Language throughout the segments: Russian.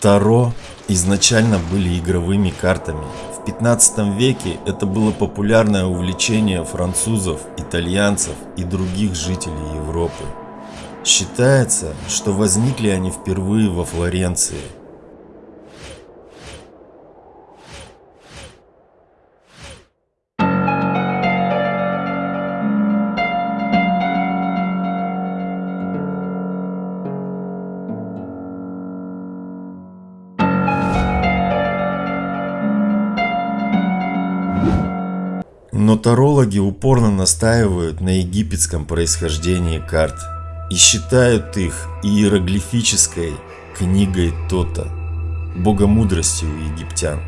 Таро изначально были игровыми картами. В 15 веке это было популярное увлечение французов, итальянцев и других жителей Европы. Считается, что возникли они впервые во Флоренции – упорно настаивают на египетском происхождении карт и считают их иероглифической книгой Тота, богомудростью египтян,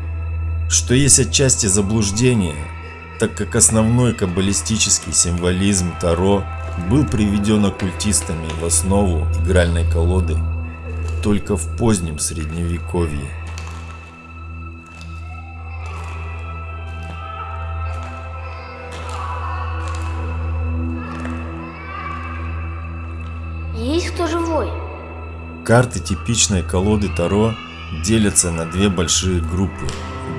что есть отчасти заблуждение, так как основной каббалистический символизм Таро был приведен оккультистами в основу игральной колоды только в позднем средневековье. Карты типичной колоды Таро делятся на две большие группы.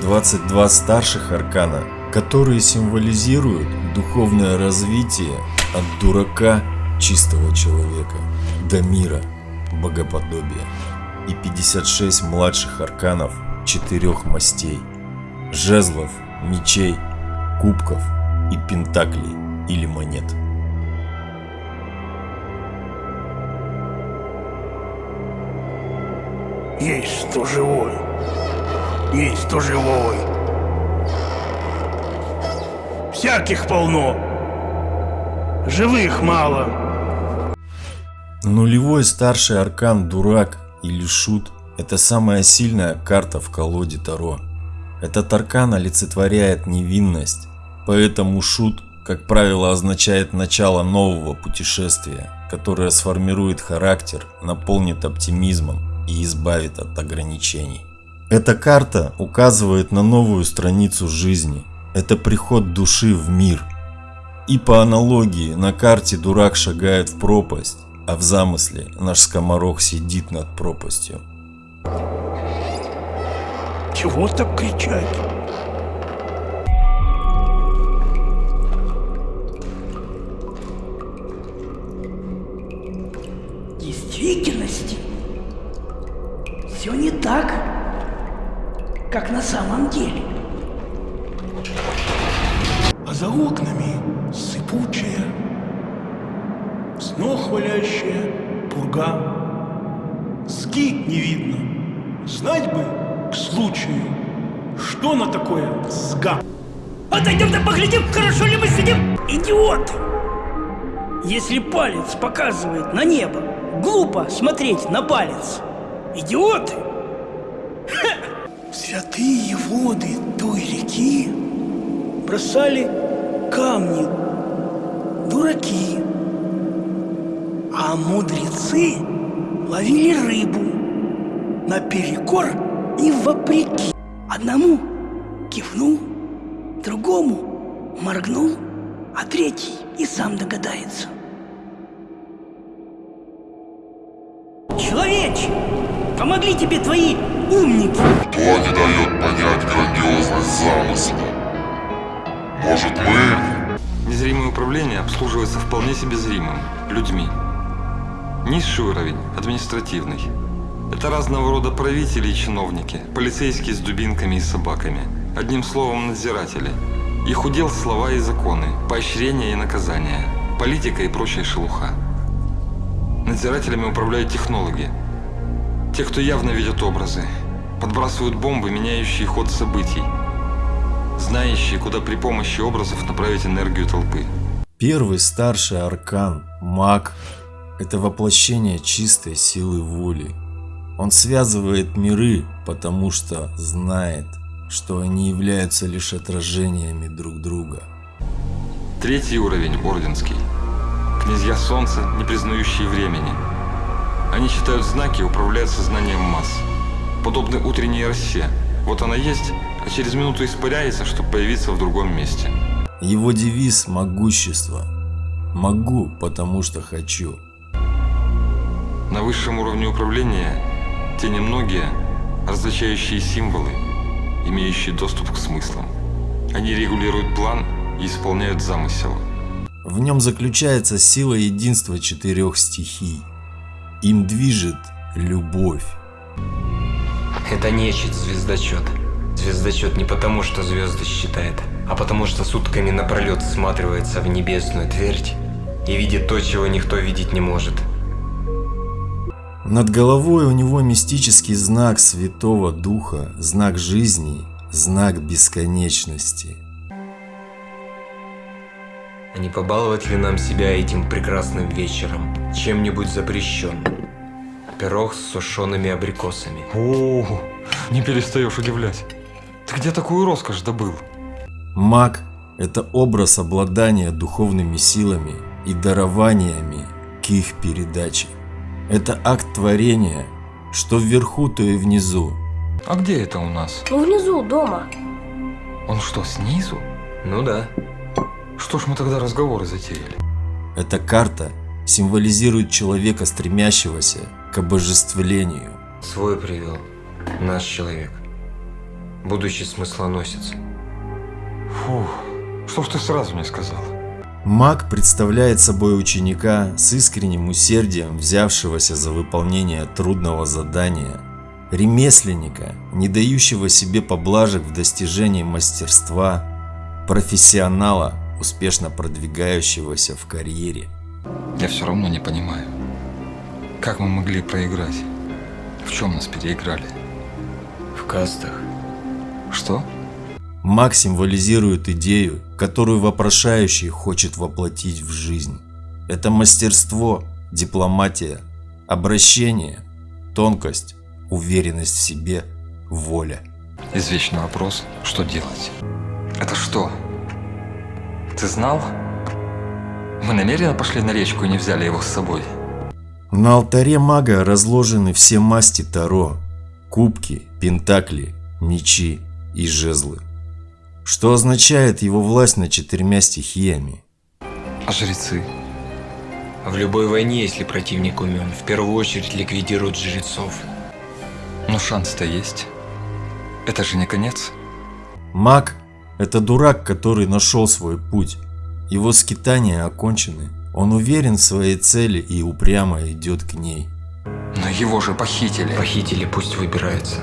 22 старших аркана, которые символизируют духовное развитие от дурака чистого человека до мира богоподобия и 56 младших арканов четырех мастей жезлов, мечей, кубков и пентаклей или монет. Есть кто живой. Есть кто живой. Всяких полно. Живых мало. Нулевой старший аркан Дурак или Шут – это самая сильная карта в колоде Таро. Этот аркан олицетворяет невинность, поэтому Шут, как правило, означает начало нового путешествия, которое сформирует характер, наполнит оптимизмом и избавит от ограничений. Эта карта указывает на новую страницу жизни. Это приход души в мир. И по аналогии на карте дурак шагает в пропасть, а в замысле наш скоморох сидит над пропастью. Чего так кричать? Так, как на самом деле. А за окнами сыпучая, снох валящая пурга. Ски не видно, знать бы к случаю, что на такое сга. Отойдем-то поглядим, хорошо ли мы сидим. Идиоты! Если палец показывает на небо, глупо смотреть на палец. Идиоты! Святые воды той реки бросали камни, дураки, а мудрецы ловили рыбу наперекор и вопреки. Одному кивнул, другому моргнул, а третий и сам догадается. Человече! Помогли тебе твои умники. Кто не дает понять грандиозность замысла? Может мы? Незримое управление обслуживается вполне себе зримым, людьми. Низший уровень – административный. Это разного рода правители и чиновники, полицейские с дубинками и собаками. Одним словом, надзиратели. Их удел слова и законы, поощрения и наказания, политика и прочая шелуха. Надзирателями управляют технологи – те, кто явно видят образы, подбрасывают бомбы, меняющие ход событий, знающие, куда при помощи образов направить энергию толпы. Первый старший аркан, маг, это воплощение чистой силы воли. Он связывает миры, потому что знает, что они являются лишь отражениями друг друга. Третий уровень, Орденский. Князья Солнца, не признающие времени, они читают знаки и управляют сознанием масс. Подобны утренней росе. Вот она есть, а через минуту испаряется, чтобы появиться в другом месте. Его девиз – могущество. Могу, потому что хочу. На высшем уровне управления те немногие, различающие символы, имеющие доступ к смыслам. Они регулируют план и исполняют замысел. В нем заключается сила единства четырех стихий. Им движет любовь. Это нечисть звездочет. Звездочет не потому, что звезды считает, а потому что сутками напролет всматривается в небесную твердь и видит то, чего никто видеть не может. Над головой у него мистический знак Святого Духа, знак жизни, знак бесконечности. А не побаловать ли нам себя этим прекрасным вечером чем-нибудь запрещенным? Пирог с сушеными абрикосами. О, не перестаешь удивлять. Ты где такую роскошь добыл? Маг – это образ обладания духовными силами и дарованиями к их передаче. Это акт творения, что вверху, то и внизу. А где это у нас? Ну, внизу, дома. Он что, снизу? Ну да. Что ж мы тогда разговоры затеяли? Эта карта символизирует человека, стремящегося к обожествлению. Свой привел. Наш человек. Будущий смыслоносец. Фух, что ж ты сразу не сказал? Маг представляет собой ученика с искренним усердием, взявшегося за выполнение трудного задания, ремесленника, не дающего себе поблажек в достижении мастерства, профессионала, успешно продвигающегося в карьере. Я все равно не понимаю. Как мы могли проиграть? В чем нас переиграли? В кастах. Что? Маг символизирует идею, которую вопрошающий хочет воплотить в жизнь. Это мастерство, дипломатия, обращение, тонкость, уверенность в себе, воля. Извечный вопрос, что делать? Это что? Ты знал? Мы намеренно пошли на речку и не взяли его с собой. На алтаре мага разложены все масти Таро, кубки, пентакли, мечи и жезлы. Что означает его власть над четырьмя стихиями? А жрецы? В любой войне, если противник умен, в первую очередь ликвидируют жрецов. Но шанс-то есть. Это же не конец. Маг – это дурак, который нашел свой путь. Его скитания окончены. Он уверен в своей цели и упрямо идет к ней. Но его же похитили. Похитили, пусть выбираются.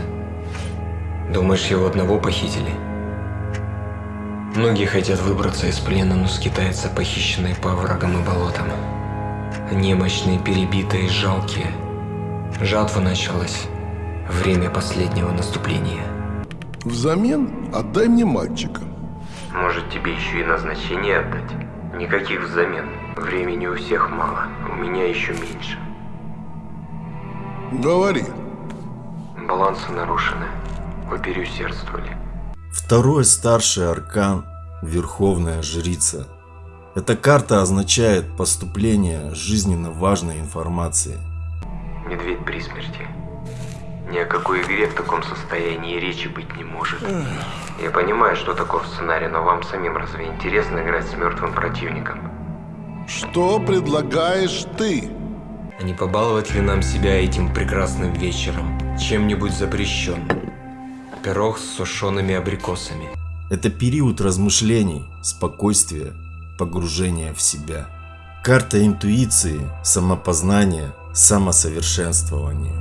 Думаешь, его одного похитили? Многие хотят выбраться из плена, но скитаются похищенные по врагам и болотам. Немощные, перебитые, жалкие. Жатва началась. Время последнего наступления. Взамен отдай мне мальчика. Может тебе еще и назначение отдать? Никаких взамен. Времени у всех мало, у меня еще меньше. Говори. Балансы нарушены. Вы переусердствовали. Второй старший аркан – Верховная Жрица. Эта карта означает поступление жизненно важной информации. Медведь при смерти. Ни о какой игре в таком состоянии речи быть не может. Я понимаю, что таков сценарий, но вам самим разве интересно играть с мертвым противником? Что предлагаешь ты? А не побаловать ли нам себя этим прекрасным вечером чем-нибудь запрещенным? Пирог с сушеными абрикосами. Это период размышлений, спокойствия, погружения в себя. Карта интуиции, самопознания, самосовершенствования.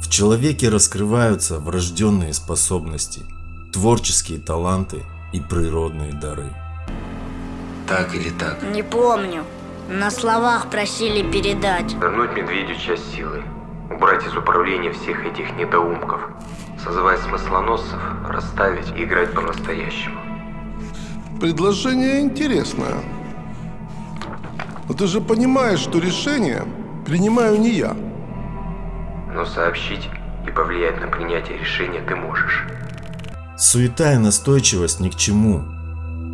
В человеке раскрываются врожденные способности, творческие таланты и природные дары. Так или так? Не помню. На словах просили передать. Вернуть медведю часть силы. Убрать из управления всех этих недоумков. Созывать смыслоносцев, расставить и играть по-настоящему. Предложение интересное. Но ты же понимаешь, что решение принимаю не я. Но сообщить и повлиять на принятие решения ты можешь. Суета и настойчивость ни к чему.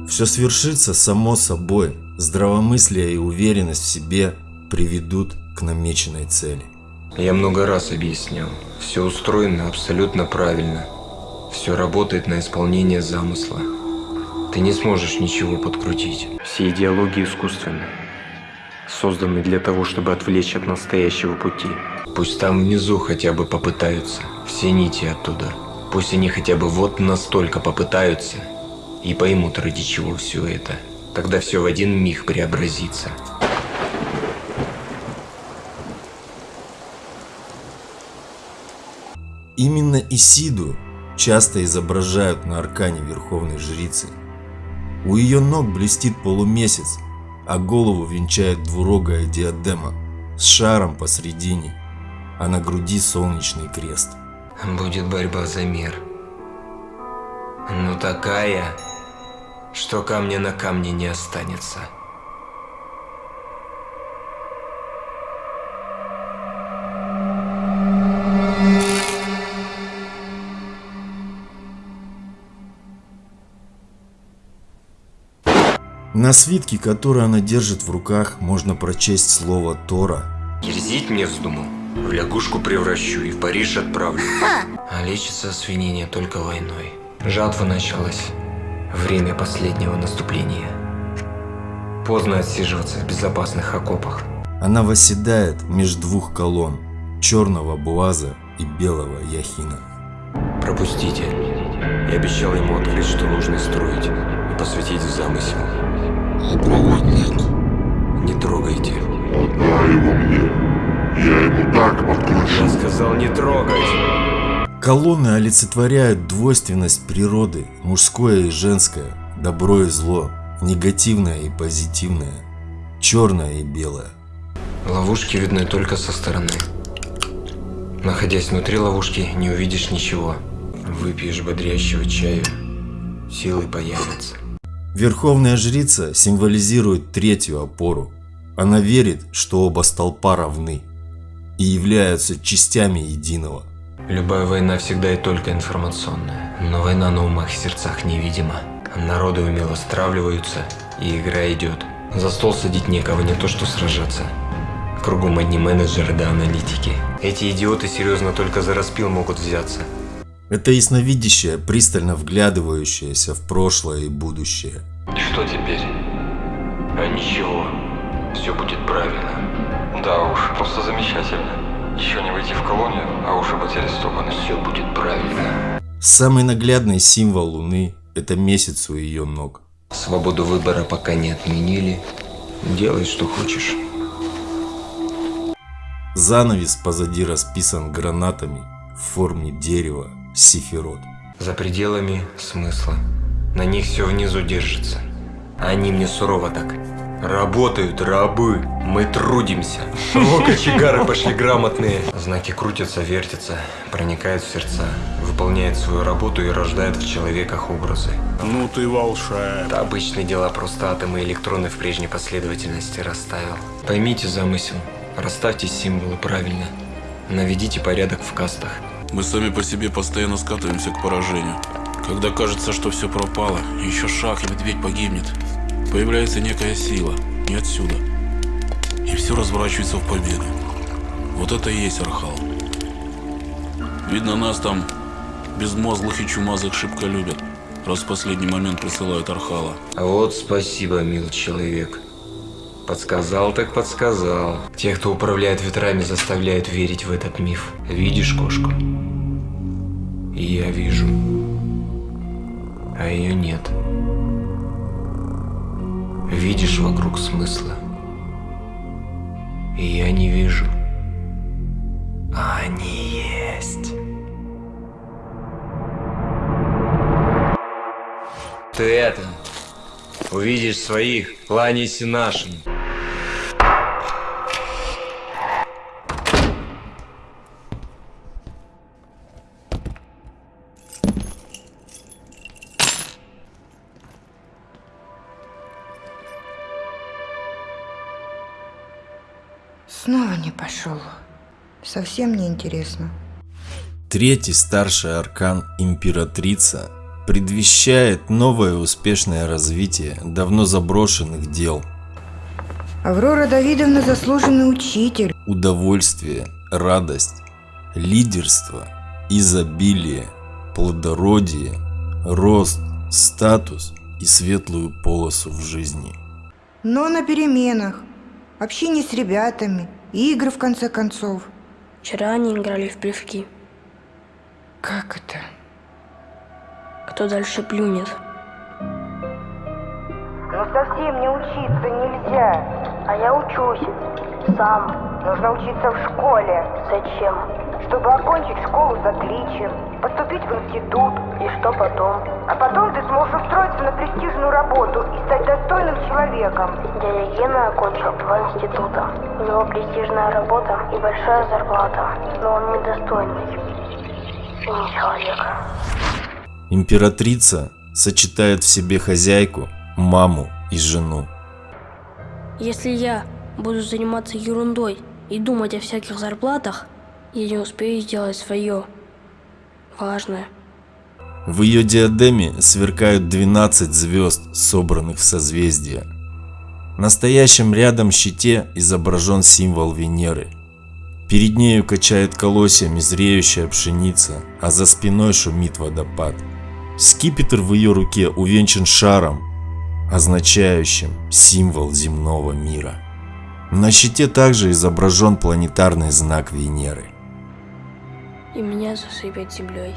Все свершится само собой. Здравомыслие и уверенность в себе приведут к намеченной цели. Я много раз объяснял. Все устроено абсолютно правильно. Все работает на исполнение замысла. Ты не сможешь ничего подкрутить. Все идеологии искусственны. Созданы для того, чтобы отвлечь от настоящего пути. Пусть там внизу хотя бы попытаются. Все нити оттуда. Пусть они хотя бы вот настолько попытаются. И поймут, ради чего все это. Тогда все в один миг преобразится. Именно Исиду часто изображают на аркане Верховной Жрицы. У ее ног блестит полумесяц, а голову венчает двурогая диадема с шаром посредине, а на груди солнечный крест. Будет борьба за мир. Ну такая, что камня на камне не останется. На свитке, который она держит в руках, можно прочесть слово Тора. Дерзить мне вздумал? В лягушку превращу и в Париж отправлю. А лечится свинение только войной. Жатва началась. Время последнего наступления. Поздно отсиживаться в безопасных окопах. Она восседает между двух колонн, черного Буаза и белого Яхина. Пропустите. Я обещал ему открыть, что нужно строить, и посвятить в замысел. А проводник? Не трогайте. Отдай его мне. Я ему так подкручу. Я сказал не трогать. Колонны олицетворяют двойственность природы, мужское и женское, добро и зло, негативное и позитивное, черное и белое. Ловушки видны только со стороны. Находясь внутри ловушки, не увидишь ничего. Выпьешь бодрящего чаю, силы появятся. Верховная жрица символизирует третью опору. Она верит, что оба столпа равны и являются частями единого. Любая война всегда и только информационная, но война на умах и сердцах невидима. Народы умело стравливаются, и игра идет. За стол садить некого, не то что сражаться. Кругом одни менеджеры да аналитики. Эти идиоты серьезно только за распил могут взяться. Это ясновидящее, пристально вглядывающееся в прошлое и будущее. Что теперь? А ничего. Все будет правильно. Да уж, просто замечательно. Еще не войти в колонию, а уже быть арестованы. Все будет правильно. Самый наглядный символ Луны – это месяц у ее ног. Свободу выбора пока не отменили. Делай, что хочешь. Занавес позади расписан гранатами в форме дерева сифирот. За пределами смысла. На них все внизу держится. А они мне сурово так. Работают рабы, мы трудимся. О, кочегары пошли грамотные. Знаки крутятся, вертятся, проникают в сердца, выполняют свою работу и рождают в человеках образы. Ну ты волшебник. Это обычные дела, просто атомы и электроны в прежней последовательности расставил. Поймите замысел, расставьте символы правильно, наведите порядок в кастах. Мы сами по себе постоянно скатываемся к поражению. Когда кажется, что все пропало, еще шаг и медведь погибнет, появляется некая сила, не отсюда. И все разворачивается в победу. Вот это и есть Архал. Видно, нас там безмозглых и чумазых шибко любят, раз в последний момент присылают Архала. А вот спасибо, мил человек. Подсказал так подсказал. Тех, кто управляет ветрами, заставляет верить в этот миф. Видишь кошку? И я вижу. А ее нет. Видишь вокруг смысла. И я не вижу. А они есть. Ты это, увидишь своих, кланяйся нашим. Снова не пошел. Совсем не интересно. Третий старший аркан Императрица предвещает новое успешное развитие давно заброшенных дел. Аврора Давидовна заслуженный учитель. Удовольствие, радость, лидерство, изобилие, плодородие, рост, статус и светлую полосу в жизни. Но на переменах. Общение с ребятами, игры в конце концов. Вчера они играли в плевки. Как это? Кто дальше плюнет? Ну совсем не учиться нельзя. А я учусь. Сам. Нужно учиться в школе. Зачем? Чтобы окончить школу с отличием, поступить в институт. И что потом? А потом ты сможешь устроиться на престижную работу и стать достойным человеком. Дядя Гена окончил два института. У него престижная работа и большая зарплата. Но он недостойный. И не человек. Императрица сочетает в себе хозяйку, маму и жену. Если я буду заниматься ерундой и думать о всяких зарплатах, я не успею сделать свое важное. В ее диадеме сверкают 12 звезд, собранных в созвездия. На стоящем рядом щите изображен символ Венеры. Перед нею качает колосьями зреющая пшеница, а за спиной шумит водопад. Скипетр в ее руке увенчан шаром, означающим символ земного мира. На щите также изображен планетарный знак Венеры. И меня засыпят землей.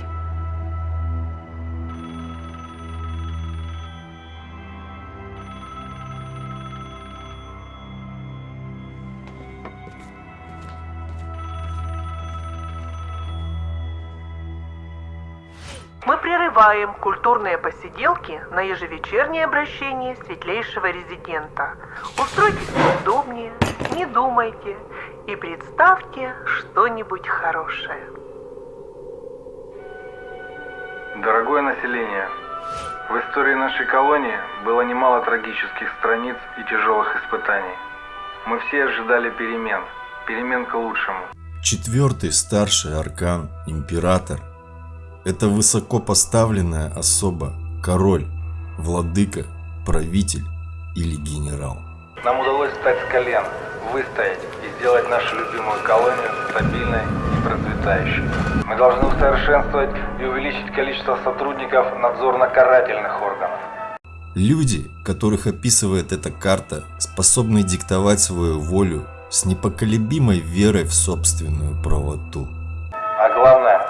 Мы прерываем культурные посиделки на ежевечернее обращение светлейшего резидента. Устройтесь поудобнее, не думайте и представьте что-нибудь хорошее. Дорогое население, в истории нашей колонии было немало трагических страниц и тяжелых испытаний. Мы все ожидали перемен, перемен к лучшему. Четвертый старший аркан, император, это высоко поставленная особа, король, владыка, правитель или генерал. Нам удалось встать с колен, выстоять и сделать нашу любимую колонию стабильной и процветающей. Мы должны усовершенствовать и увеличить количество сотрудников надзорно-карательных органов. Люди, которых описывает эта карта, способны диктовать свою волю с непоколебимой верой в собственную правоту. А главное,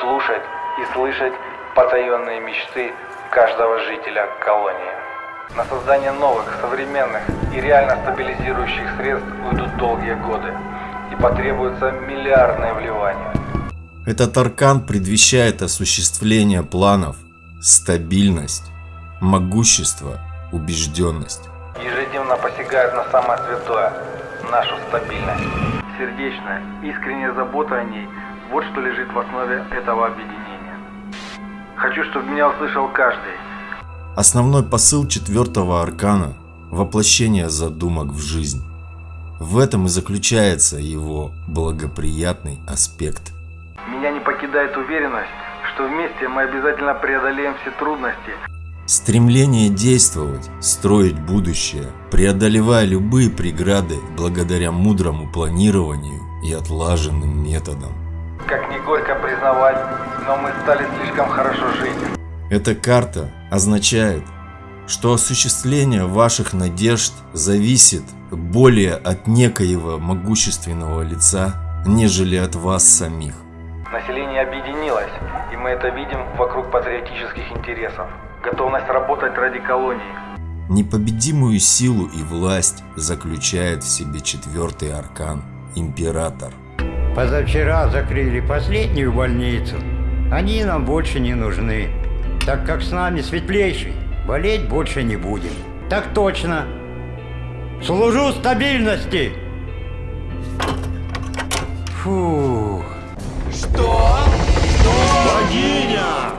слушать и слышать потаенные мечты каждого жителя колонии. На создание новых, современных и реально стабилизирующих средств уйдут долгие годы и потребуются миллиардные вливания. Этот аркан предвещает осуществление планов, стабильность, могущество, убежденность. Ежедневно посягают на самое святое – нашу стабильность. Сердечная, искренняя забота о ней – вот что лежит в основе этого объединения. Хочу, чтобы меня услышал каждый. Основной посыл четвертого аркана – воплощение задумок в жизнь. В этом и заключается его благоприятный аспект. Меня не покидает уверенность, что вместе мы обязательно преодолеем все трудности. Стремление действовать, строить будущее, преодолевая любые преграды благодаря мудрому планированию и отлаженным методам. Как не горько признавать, но мы стали слишком хорошо жить. Эта карта означает, что осуществление ваших надежд зависит более от некоего могущественного лица, нежели от вас самих. Население объединилось, и мы это видим вокруг патриотических интересов. Готовность работать ради колонии. Непобедимую силу и власть заключает в себе четвертый аркан – Император. Позавчера закрыли последнюю больницу. Они нам больше не нужны, так как с нами светлейший. Болеть больше не будем. Так точно. Служу стабильности. Фу. Что? Богиня!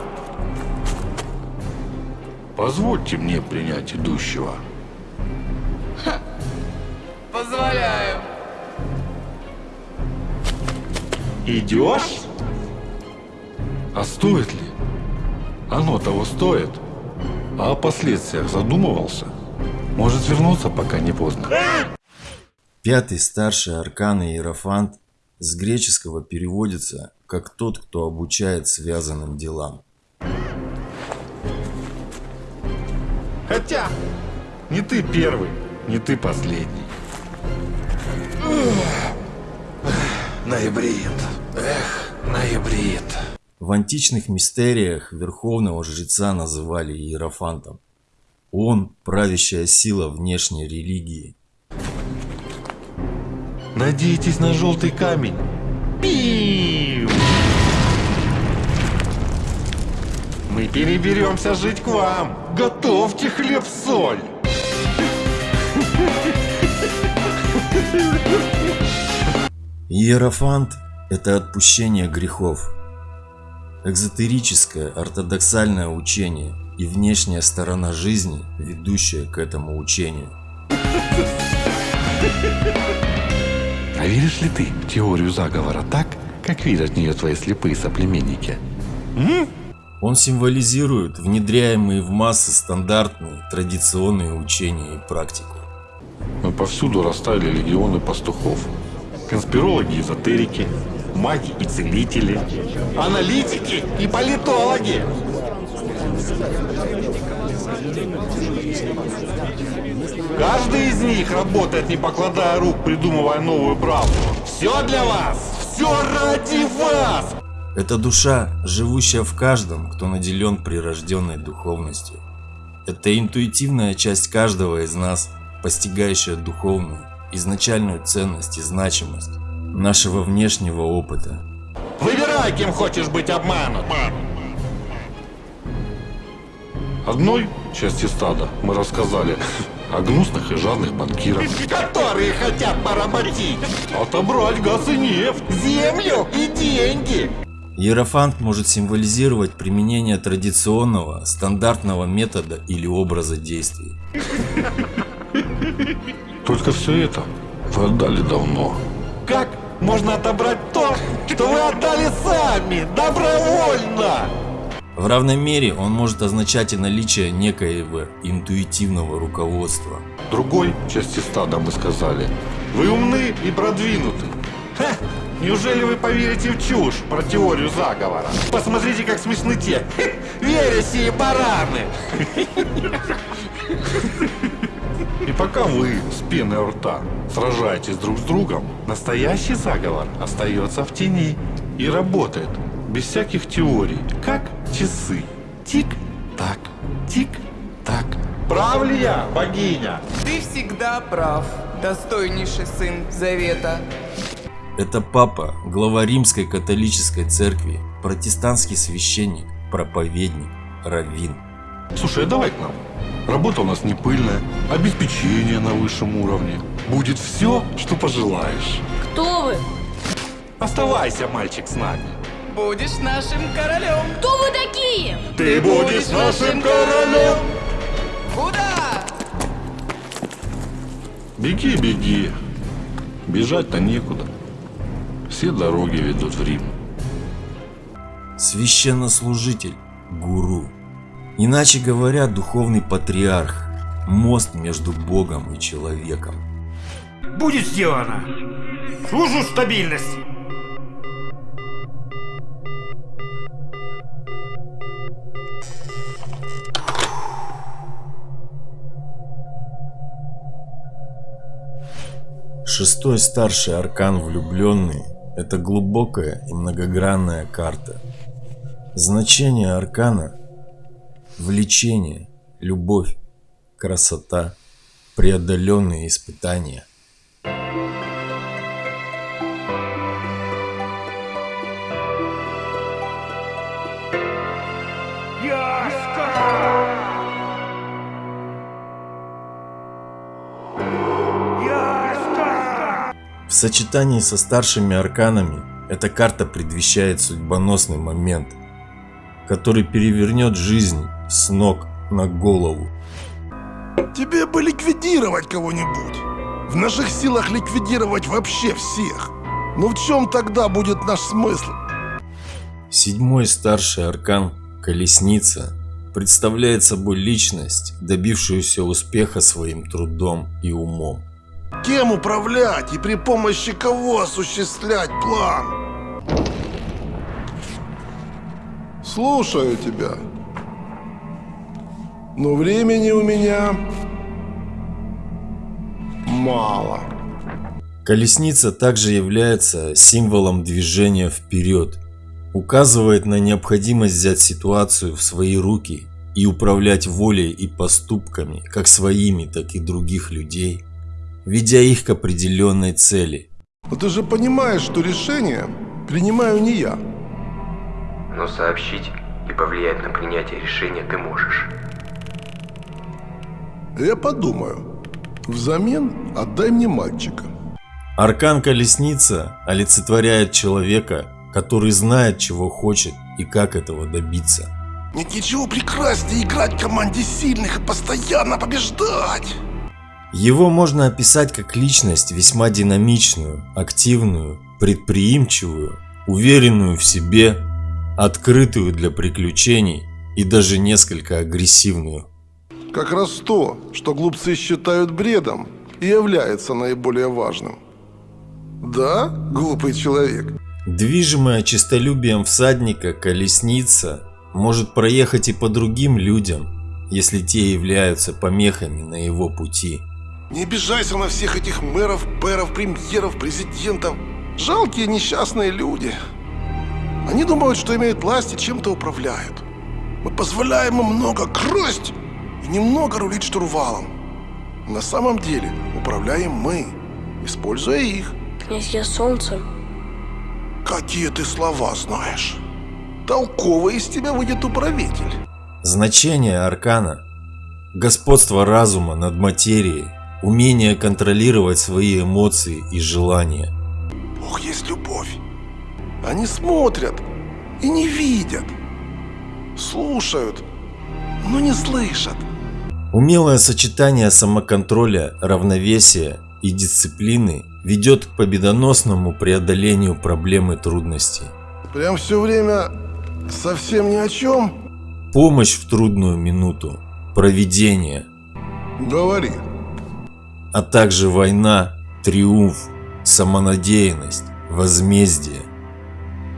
Позвольте мне принять идущего. Позволяю. Идешь? А стоит ли? Оно того стоит. А о последствиях задумывался? Может вернуться, пока не поздно. Пятый старший аркан Иерофант с греческого переводится как тот, кто обучает связанным делам. Хотя, не ты первый, не ты последний. Ноябрит. Эх, ноябрит. В античных мистериях верховного жреца называли иерофантом. Он – правящая сила внешней религии. Надейтесь на желтый камень. Пиу! Мы переберемся жить к вам. Готовьте хлеб-соль. Иерофант – это отпущение грехов. Экзотерическое, ортодоксальное учение и внешняя сторона жизни, ведущая к этому учению. А веришь ли ты в теорию заговора так, как видят в нее твои слепые соплеменники? М? Он символизирует внедряемые в массы стандартные традиционные учения и практику. Мы повсюду расставили легионы пастухов. Конспирологи, эзотерики, маги и целители, аналитики и политологи. Каждый из них работает, не покладая рук, придумывая новую правду. Все для вас! Все ради вас! Это душа, живущая в каждом, кто наделен прирожденной духовностью. Это интуитивная часть каждого из нас, постигающая духовную, изначальную ценность и значимость нашего внешнего опыта. Выбирай, кем хочешь быть обманут. Одной части стада мы рассказали о гнусных и жадных банкирах. Которые хотят поработить. Отобрать газ и нефть, землю и деньги. Иерофант может символизировать применение традиционного, стандартного метода или образа действий. Только все это вы отдали давно. Как можно отобрать то, что вы отдали сами, добровольно? В равной мере он может означать и наличие некоего интуитивного руководства. Другой части стада мы сказали, вы умны и продвинуты. Ха! Неужели вы поверите в чушь про теорию заговора? Посмотрите, как смешны те вересии бараны. И пока вы с пеной рта сражаетесь друг с другом, настоящий заговор остается в тени и работает без всяких теорий, как часы. Тик-так, тик-так. Прав ли я, богиня? Ты всегда прав, достойнейший сын Завета. Это папа, глава римской католической церкви, протестантский священник, проповедник, раввин. Слушай, а давай к нам. Работа у нас не пыльная, обеспечение на высшем уровне. Будет все, что пожелаешь. Кто вы? Оставайся, мальчик, с нами. Будешь нашим королем. Кто вы такие? Ты будешь нашим королем. Куда? Беги, беги. Бежать-то некуда. Все дороги ведут в Рим. Священнослужитель, гуру. Иначе говоря, духовный патриарх, мост между Богом и человеком. Будет сделано. Служу стабильность. Шестой старший аркан влюбленный – это глубокая и многогранная карта. Значение аркана – влечение, любовь, красота, преодоленные испытания. В сочетании со старшими арканами эта карта предвещает судьбоносный момент, который перевернет жизнь с ног на голову. Тебе бы ликвидировать кого-нибудь. В наших силах ликвидировать вообще всех. Но в чем тогда будет наш смысл? Седьмой старший аркан Колесница представляет собой личность, добившуюся успеха своим трудом и умом. Кем управлять и при помощи кого осуществлять план? Слушаю тебя. Но времени у меня мало. Колесница также является символом движения вперед, указывает на необходимость взять ситуацию в свои руки и управлять волей и поступками как своими, так и других людей, ведя их к определенной цели. Но ты же понимаешь, что решение принимаю не я. Но сообщить и повлиять на принятие решения ты можешь. Я подумаю. Взамен отдай мне мальчика. Аркан Колесница олицетворяет человека, который знает, чего хочет и как этого добиться. Нет ничего прекраснее играть в команде сильных и постоянно побеждать. Его можно описать как личность весьма динамичную, активную, предприимчивую, уверенную в себе, открытую для приключений и даже несколько агрессивную. Как раз то, что глупцы считают бредом, и является наиболее важным. Да, глупый человек? Движимая честолюбием всадника колесница может проехать и по другим людям, если те являются помехами на его пути. Не обижайся на всех этих мэров, пэров, премьеров, президентов. Жалкие несчастные люди. Они думают, что имеют власть и чем-то управляют. Мы позволяем им много красть и немного рулить штурвалом. На самом деле управляем мы, используя их. Князь я солнце. Какие ты слова знаешь? Толковый из тебя выйдет управитель. Значение аркана. Господство разума над материей, умение контролировать свои эмоции и желания. Бог есть любовь. Они смотрят и не видят. Слушают, но не слышат. Умелое сочетание самоконтроля, равновесия и дисциплины ведет к победоносному преодолению проблем и трудностей. Прям все время совсем ни о чем? Помощь в трудную минуту, проведение. Говори. А также война, триумф, самонадеянность, возмездие,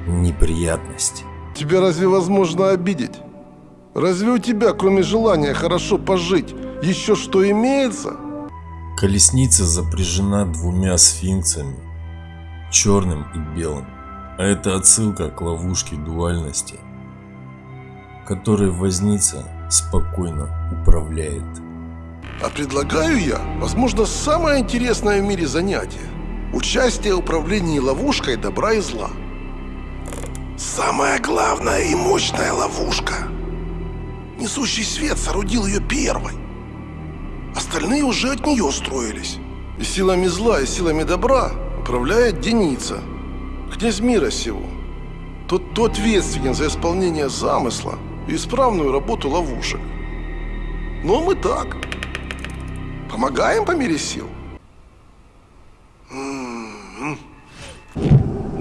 неприятность. Тебя разве возможно обидеть? Разве у тебя, кроме желания хорошо пожить, еще что имеется? Колесница запряжена двумя сфинксами, черным и белым. А это отсылка к ловушке дуальности, которой возница спокойно управляет. А предлагаю я, возможно, самое интересное в мире занятие. Участие в управлении ловушкой добра и зла. Самая главная и мощная ловушка. Несущий свет соорудил ее первой. Остальные уже от нее строились. И силами зла, и силами добра управляет Деница, князь мира сего. Тот, кто ответственен за исполнение замысла и исправную работу ловушек. Но мы так. Помогаем по мере сил.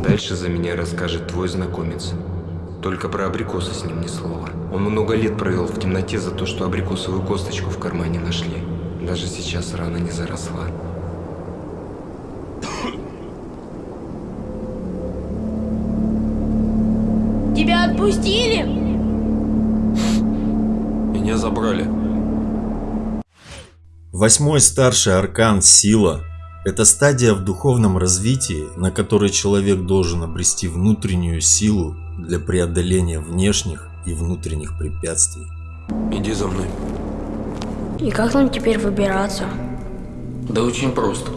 Дальше за меня расскажет твой знакомец. Только про абрикосы с ним ни слова. Он много лет провел в темноте за то, что абрикосовую косточку в кармане нашли. Даже сейчас рана не заросла. Тебя отпустили? Меня забрали. Восьмой старший аркан Сила – это стадия в духовном развитии, на которой человек должен обрести внутреннюю силу для преодоления внешних и внутренних препятствий. Иди за мной. И как нам теперь выбираться? Да очень просто.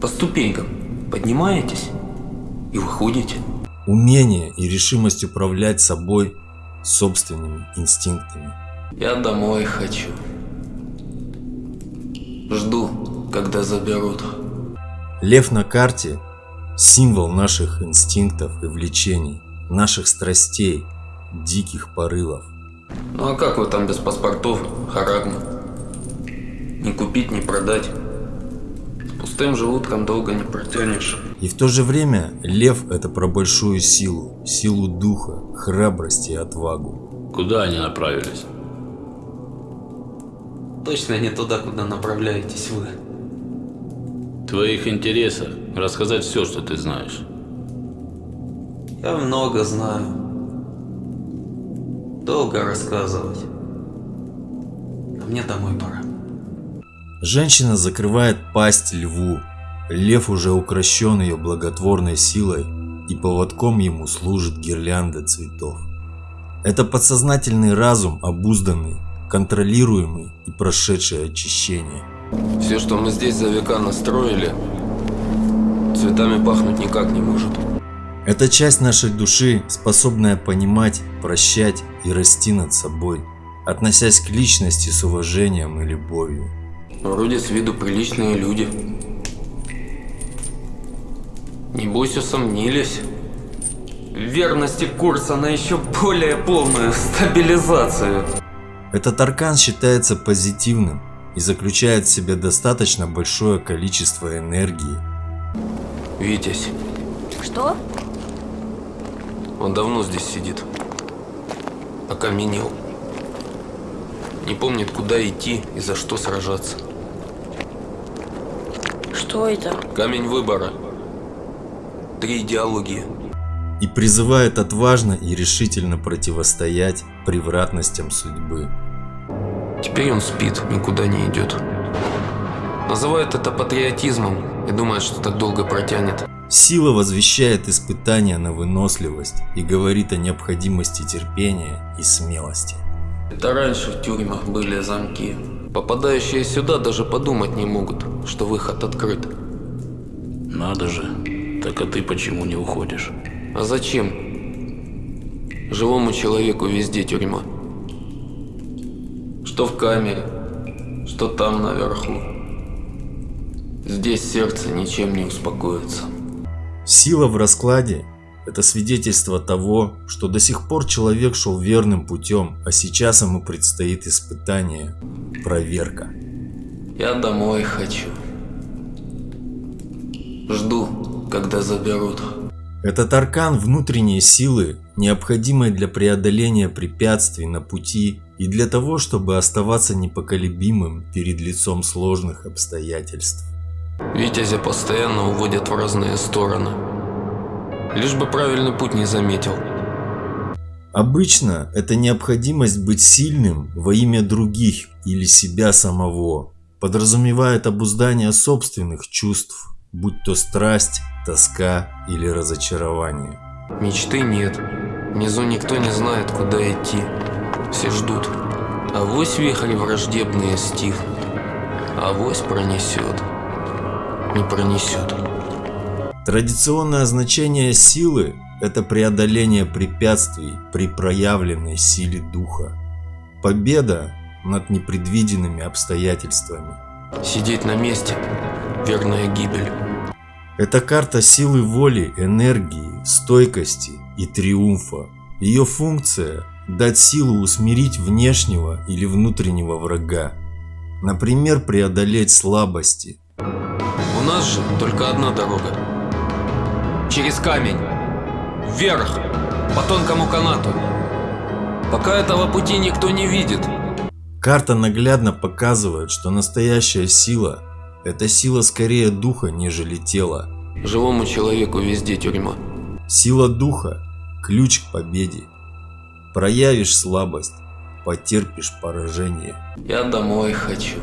По ступенькам поднимаетесь и выходите. Умение и решимость управлять собой собственными инстинктами. Я домой хочу. Жду, когда заберут. Лев на карте – символ наших инстинктов и влечений, наших страстей, диких порывов. Ну а как вы там без паспортов, харагма? Не купить, не продать. С пустым желудком долго не протянешь. И в то же время лев – это про большую силу, силу духа, храбрость и отвагу. Куда они направились? Точно не туда, куда направляетесь вы. В твоих интересах рассказать все, что ты знаешь. Я много знаю. Долго рассказывать. А мне домой пора. Женщина закрывает пасть льву, Лев уже укращен ее благотворной силой, и поводком ему служит гирлянда цветов. Это подсознательный разум, обузданный, контролируемый и прошедший очищение. Все, что мы здесь за века настроили, цветами пахнуть никак не может. Это часть нашей души, способная понимать, прощать и расти над собой, относясь к личности с уважением и любовью. Вроде с виду приличные люди. Небось усомнились. В верности курса на еще более полную стабилизацию. Этот аркан считается позитивным и заключает в себе достаточно большое количество энергии. Витязь. Что? Он давно здесь сидит. Окаменел. Не помнит, куда идти и за что сражаться. Что это? Камень выбора. Три идеологии. И призывает отважно и решительно противостоять превратностям судьбы. Теперь он спит, никуда не идет. Называет это патриотизмом и думает, что так долго протянет. Сила возвещает испытания на выносливость и говорит о необходимости терпения и смелости. Это раньше в тюрьмах были замки. Попадающие сюда даже подумать не могут, что выход открыт. Надо же. Так а ты почему не уходишь? А зачем? Живому человеку везде тюрьма. Что в камере, что там наверху. Здесь сердце ничем не успокоится. Сила в раскладе – это свидетельство того, что до сих пор человек шел верным путем, а сейчас ему предстоит испытание, проверка. Я домой хочу. Жду, когда заберут. Этот аркан внутренней силы, необходимой для преодоления препятствий на пути и для того, чтобы оставаться непоколебимым перед лицом сложных обстоятельств. Витязя постоянно уводят в разные стороны. Лишь бы правильный путь не заметил. Обычно это необходимость быть сильным во имя других или себя самого подразумевает обуздание собственных чувств, будь то страсть, тоска или разочарование. Мечты нет. Внизу никто не знает, куда идти. Все ждут. Авось вихри враждебные стихнут. Авось пронесет. Не пронесет. Традиционное значение силы – это преодоление препятствий при проявленной силе духа. Победа над непредвиденными обстоятельствами. Сидеть на месте – верная гибель. Это карта силы воли, энергии, стойкости и триумфа. Ее функция – дать силу усмирить внешнего или внутреннего врага. Например, преодолеть слабости. У нас же только одна дорога. Через камень. Вверх. По тонкому канату. Пока этого пути никто не видит. Карта наглядно показывает, что настоящая сила – это сила скорее духа, нежели тела. Живому человеку везде тюрьма. Сила духа – ключ к победе. Проявишь слабость, потерпишь поражение. Я домой хочу.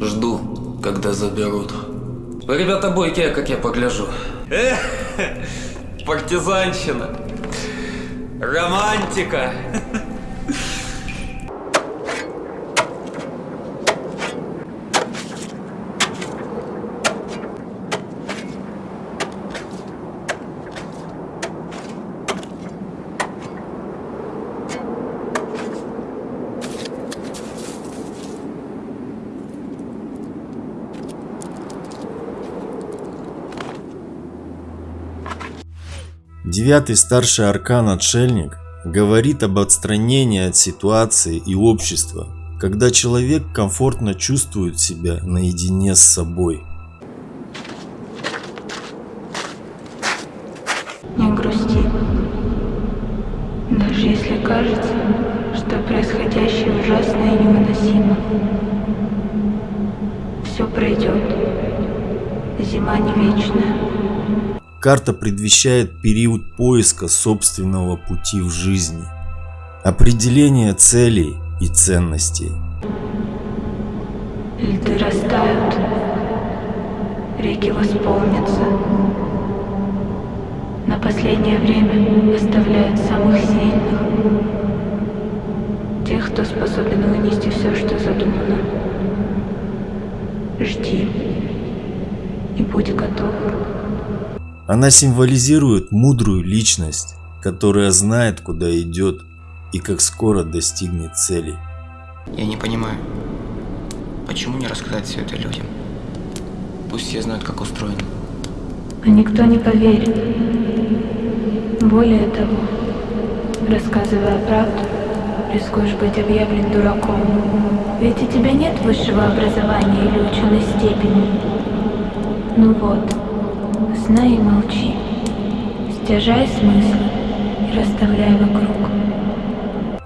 Жду, когда заберут. Вы, ребята, бойкие, как я погляжу. Эх, партизанщина. Романтика. Девятый старший аркан Отшельник говорит об отстранении от ситуации и общества, когда человек комфортно чувствует себя наедине с собой. Не грусти. Даже если кажется, что происходящее ужасно и невыносимо. Все пройдет. Зима не вечная. Карта предвещает период поиска собственного пути в жизни, определение целей и ценностей. Льды растают, реки восполнятся. На последнее время оставляют самых сильных. Тех, кто способен вынести все, что задумано. Жди и будь готов. Она символизирует мудрую личность, которая знает, куда идет и как скоро достигнет цели. Я не понимаю, почему не рассказать все это людям? Пусть все знают, как устроено. А никто не поверит. Более того, рассказывая правду, рискуешь быть объявлен дураком. Ведь у тебя нет высшего образования или ученой степени. Ну вот, знай и молчи. Стяжай смыслы и расставляй вокруг.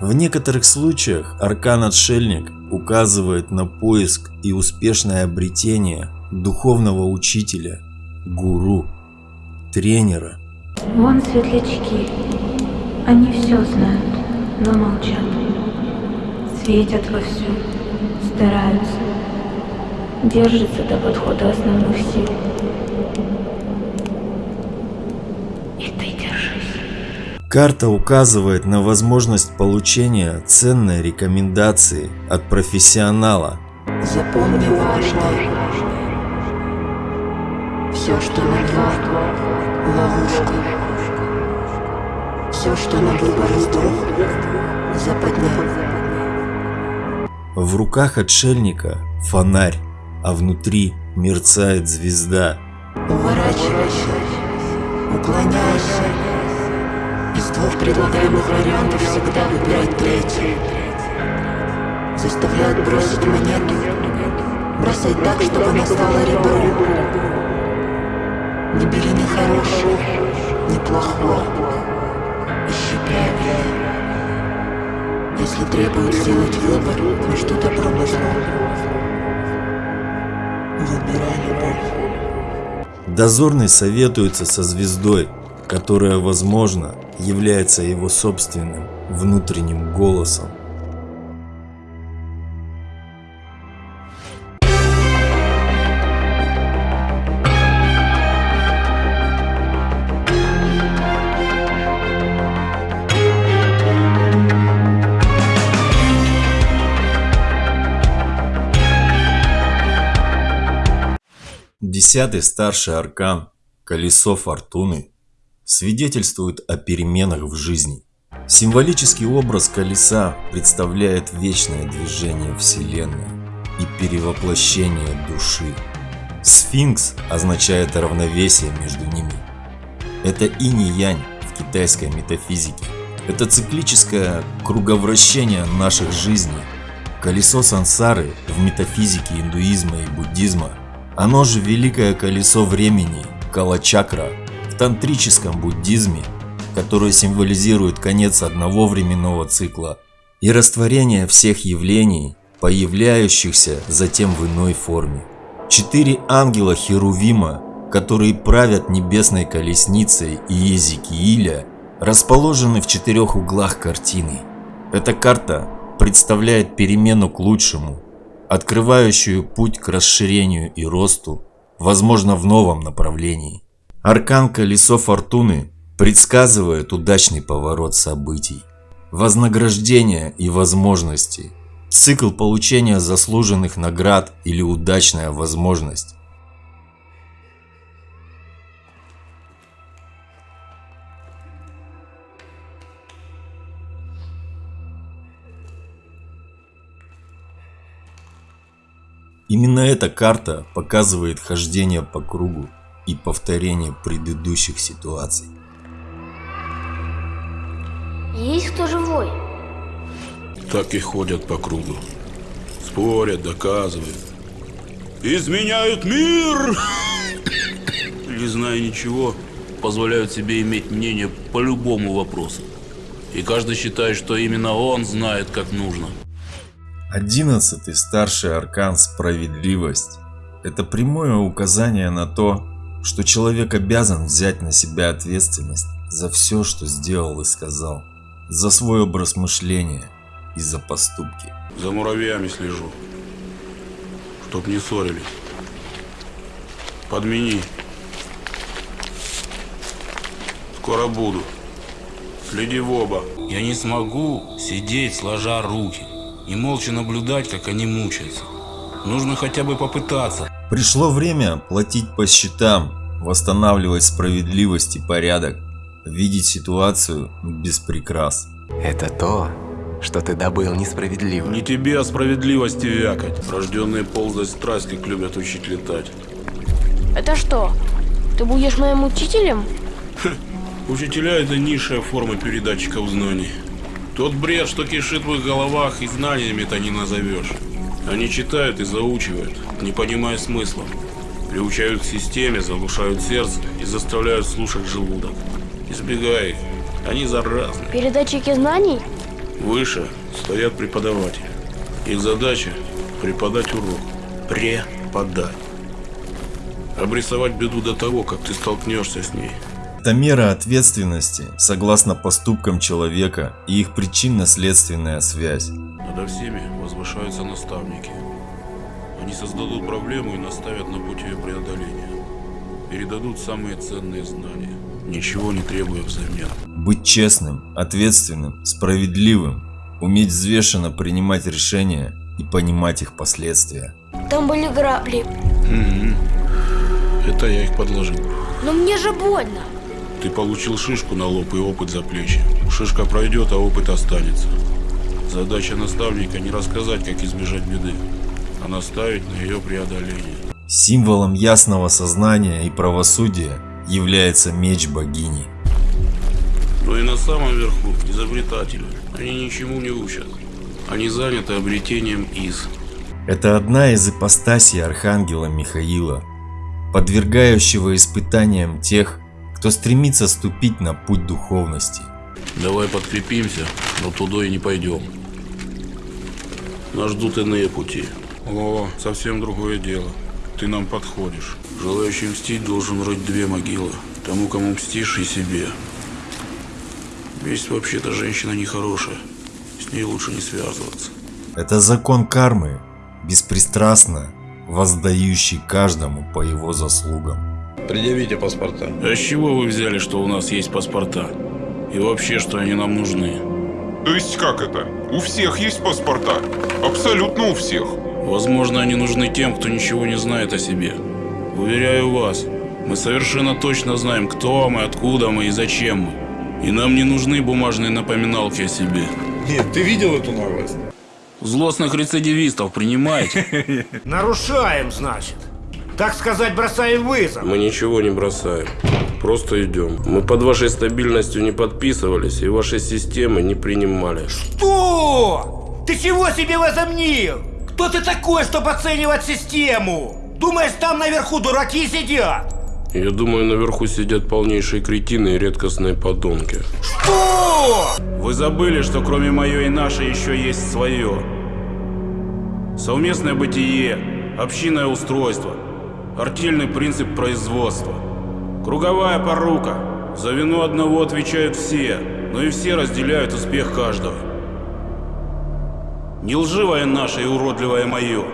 В некоторых случаях аркан-отшельник указывает на поиск и успешное обретение духовного учителя, гуру, тренера. Вон светлячки. Они все знают, но молчат. Светят вовсю, стараются. Держатся до подхода основных сил. И ты держись. Карта указывает на возможность получения ценной рекомендации от профессионала. Запомни важное. Все, что на два – ловушка. Все, что на выбор из двух – западня. В руках отшельника фонарь, а внутри мерцает звезда. Уворачивайся, уклоняйся. Из двух предлагаемых вариантов всегда выбирай третий. Заставляют бросить монету. Бросай так, чтобы она стала ребром. Не бери ни хорошего, ни плохого. Ищи правильное. Если требует сделать выбор между и злом, выбирай любовь. Дозорный советуется со звездой, которая, возможно, является его собственным внутренним голосом. Десятый старший аркан, колесо фортуны, свидетельствует о переменах в жизни. Символический образ колеса представляет вечное движение Вселенной и перевоплощение души. Сфинкс означает равновесие между ними. Это инь-янь в китайской метафизике. Это циклическое круговращение наших жизней. Колесо сансары в метафизике индуизма и буддизма оно же великое колесо времени, калачакра, в тантрическом буддизме, которое символизирует конец одного временного цикла и растворение всех явлений, появляющихся затем в иной форме. Четыре ангела Херувима, которые правят небесной колесницей и Езекииля, расположены в четырех углах картины. Эта карта представляет перемену к лучшему, открывающую путь к расширению и росту, возможно в новом направлении. Аркан Колесо Фортуны предсказывает удачный поворот событий, вознаграждение и возможности, цикл получения заслуженных наград или удачная возможность. Именно эта карта показывает хождение по кругу и повторение предыдущих ситуаций. Есть кто живой? Так и ходят по кругу. Спорят, доказывают. Изменяют мир! Не зная ничего, позволяют себе иметь мнение по любому вопросу. И каждый считает, что именно он знает, как нужно. Одиннадцатый старший аркан «Справедливость» – это прямое указание на то, что человек обязан взять на себя ответственность за все, что сделал и сказал, за свой образ мышления и за поступки. За муравьями слежу, чтоб не ссорились. Подмени. Скоро буду. Следи в оба. Я не смогу сидеть сложа руки и молча наблюдать, как они мучаются. Нужно хотя бы попытаться. Пришло время платить по счетам, восстанавливать справедливость и порядок, видеть ситуацию без прикрас. Это то, что ты добыл несправедливо. Не тебе о справедливости вякать. Рожденные ползать страсть, как любят учить летать. Это что? Ты будешь моим учителем? Учителя это низшая форма передатчиков знаний. Тот бред, что кишит в их головах, и знаниями это не назовешь. Они читают и заучивают, не понимая смысла. Приучают к системе, заглушают сердце и заставляют слушать желудок. Избегай их, они заразны. Передатчики знаний? Выше стоят преподаватели. Их задача преподать урок. Преподать. Обрисовать беду до того, как ты столкнешься с ней. Это мера ответственности, согласно поступкам человека и их причинно-следственная связь. Надо всеми возвышаются наставники. Они создадут проблему и наставят на путь ее преодоления. Передадут самые ценные знания, ничего не требуя взамен. Быть честным, ответственным, справедливым, уметь взвешенно принимать решения и понимать их последствия. Там были грабли. Угу. Это я их подложил. Но мне же больно. Ты получил шишку на лоб и опыт за плечи. Шишка пройдет, а опыт останется. Задача наставника не рассказать, как избежать беды, а наставить на ее преодоление. Символом ясного сознания и правосудия является меч богини. Но и на самом верху изобретатели. Они ничему не учат. Они заняты обретением из. Это одна из ипостасей Архангела Михаила, подвергающего испытаниям тех, кто стремится ступить на путь духовности. Давай подкрепимся, но туда и не пойдем. Нас ждут иные пути. О, совсем другое дело. Ты нам подходишь. Желающий мстить должен рыть две могилы. Тому, кому мстишь, и себе. Месть вообще-то женщина нехорошая. С ней лучше не связываться. Это закон кармы, беспристрастно воздающий каждому по его заслугам. Предъявите паспорта. А с чего вы взяли, что у нас есть паспорта? И вообще, что они нам нужны? То есть как это? У всех есть паспорта? Абсолютно у всех. Возможно, они нужны тем, кто ничего не знает о себе. Уверяю вас, мы совершенно точно знаем, кто мы, откуда мы и зачем мы. И нам не нужны бумажные напоминалки о себе. Нет, ты видел эту новость? Злостных рецидивистов принимаете? Нарушаем, значит. Так сказать, бросаем вызов. Мы ничего не бросаем. Просто идем. Мы под вашей стабильностью не подписывались и вашей системы не принимали. Что? Ты чего себе возомнил? Кто ты такой, чтобы оценивать систему? Думаешь, там наверху дураки сидят? Я думаю, наверху сидят полнейшие кретины и редкостные подонки. Что? Вы забыли, что кроме мое и наше еще есть свое. Совместное бытие, общинное устройство, артельный принцип производства, круговая порука. За вину одного отвечают все, но и все разделяют успех каждого. Не лживое наше и уродливое мое,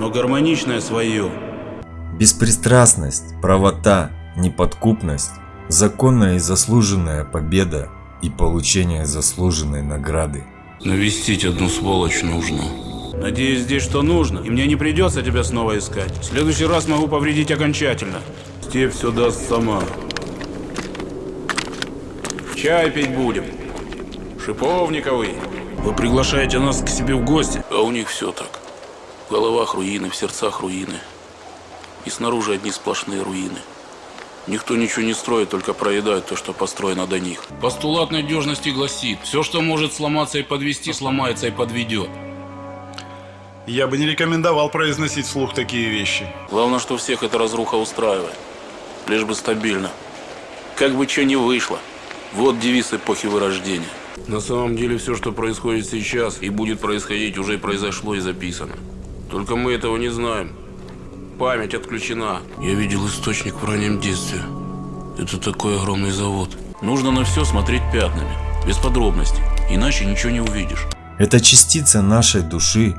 но гармоничное свое. Беспристрастность, правота, неподкупность, законная и заслуженная победа и получение заслуженной награды. Навестить одну сволочь нужно. Надеюсь, здесь что нужно, и мне не придется тебя снова искать. В следующий раз могу повредить окончательно. Степь все даст сама. Чай пить будем. Шиповниковый. Вы приглашаете нас к себе в гости, а у них все так. В головах руины, в сердцах руины. И снаружи одни сплошные руины. Никто ничего не строит, только проедает то, что построено до них. Постулат надежности гласит, все, что может сломаться и подвести, сломается и подведет. Я бы не рекомендовал произносить вслух такие вещи. Главное, что всех эта разруха устраивает. Лишь бы стабильно. Как бы что ни вышло. Вот девиз эпохи вырождения. На самом деле все, что происходит сейчас и будет происходить, уже произошло и записано. Только мы этого не знаем. Память отключена. Я видел источник в раннем детстве. Это такой огромный завод. Нужно на все смотреть пятнами, без подробностей, иначе ничего не увидишь. Это частица нашей души,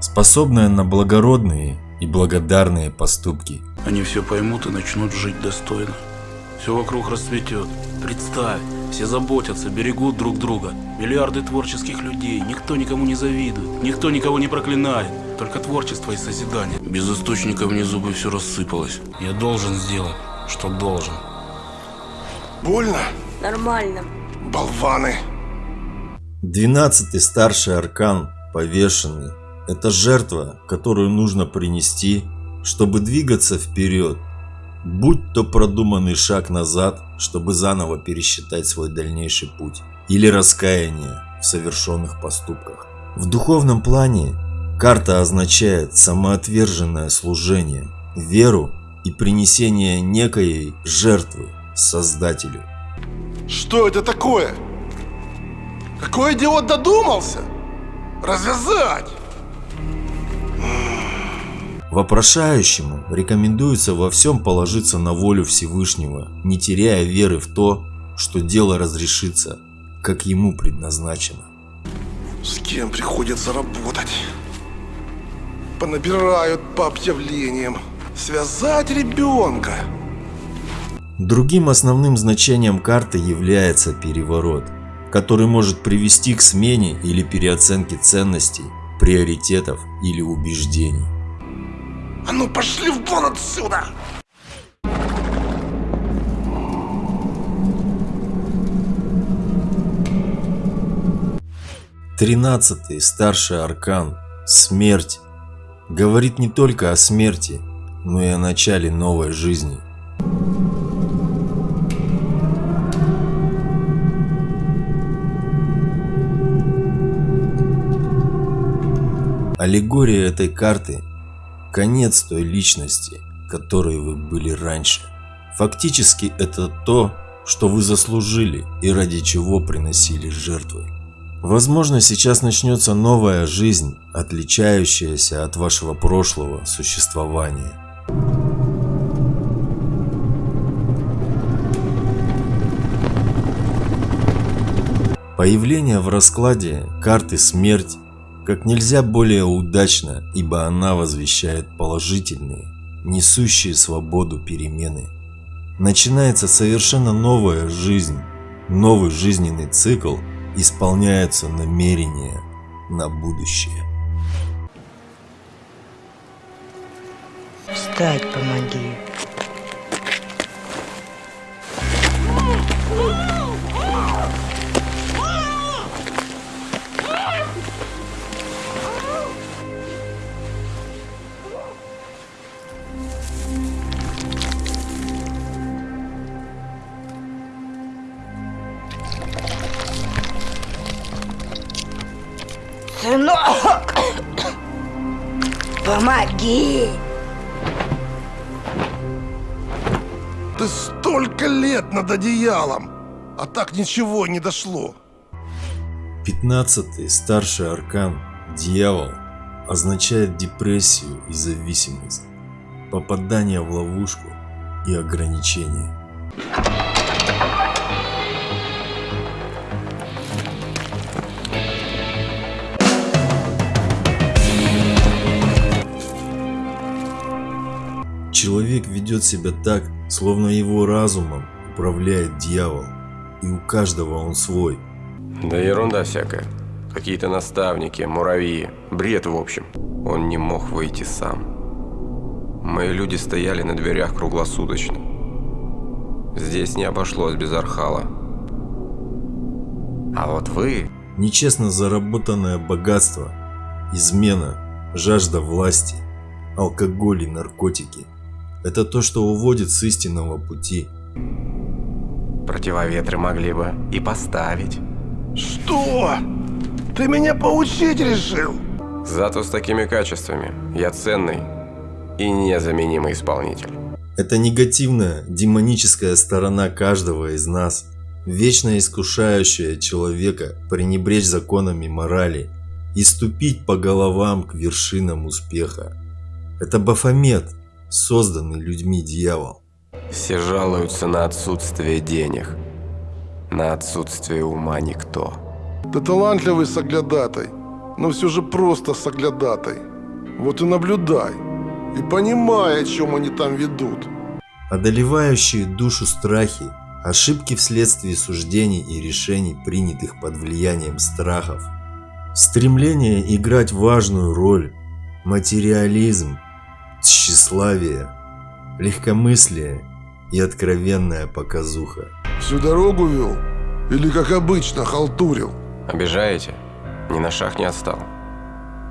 способная на благородные и благодарные поступки. Они все поймут и начнут жить достойно. Все вокруг расцветет. Представь, все заботятся, берегут друг друга. Миллиарды творческих людей, никто никому не завидует, никто никого не проклинает. Только творчество и созидание. Без источника внизу бы все рассыпалось. Я должен сделать, что должен. Больно? Нормально. Болваны. Двенадцатый старший аркан, повешенный, это жертва, которую нужно принести, чтобы двигаться вперед. Будь то продуманный шаг назад, чтобы заново пересчитать свой дальнейший путь, или раскаяние в совершенных поступках. В духовном плане карта означает самоотверженное служение, веру и принесение некой жертвы Создателю. Что это такое? Какой идиот додумался? Развязать! Вопрошающему рекомендуется во всем положиться на волю Всевышнего, не теряя веры в то, что дело разрешится, как ему предназначено. С кем приходится работать? Понабирают по объявлениям. Связать ребенка. Другим основным значением карты является переворот, который может привести к смене или переоценке ценностей, приоритетов или убеждений. А ну пошли вон отсюда! Тринадцатый старший аркан – смерть. Говорит не только о смерти, но и о начале новой жизни. Аллегория этой карты – конец той личности, которой вы были раньше. Фактически это то, что вы заслужили и ради чего приносили жертвы. Возможно, сейчас начнется новая жизнь, отличающаяся от вашего прошлого существования. Появление в раскладе карты «Смерть» как нельзя более удачно, ибо она возвещает положительные, несущие свободу перемены. Начинается совершенно новая жизнь, новый жизненный цикл, исполняются намерения на будущее. Встать помоги. Одеялом, а так ничего не дошло. Пятнадцатый старший аркан «Дьявол» означает депрессию и зависимость, попадание в ловушку и ограничение. Человек ведет себя так, словно его разумом управляет дьявол, и у каждого он свой. Да ерунда всякая. Какие-то наставники, муравьи. Бред в общем. Он не мог выйти сам. Мои люди стояли на дверях круглосуточно. Здесь не обошлось без Архала. А вот вы... Нечестно заработанное богатство, измена, жажда власти, алкоголь и наркотики – это то, что уводит с истинного пути. Противоветры могли бы и поставить. Что? Ты меня поучить решил? Зато с такими качествами я ценный и незаменимый исполнитель. Это негативная, демоническая сторона каждого из нас, вечно искушающая человека пренебречь законами морали и ступить по головам к вершинам успеха. Это Бафомет, созданный людьми дьявол. Все жалуются на отсутствие денег, на отсутствие ума никто. Ты талантливый соглядатай, но все же просто соглядатай. Вот и наблюдай. и понимай, о чем они там ведут. Одолевающие душу страхи, ошибки вследствие суждений и решений, принятых под влиянием страхов, стремление играть важную роль, материализм, тщеславие, легкомыслие и откровенная показуха. Всю дорогу вел? Или как обычно халтурил? Обижаете? Ни на шаг не отстал.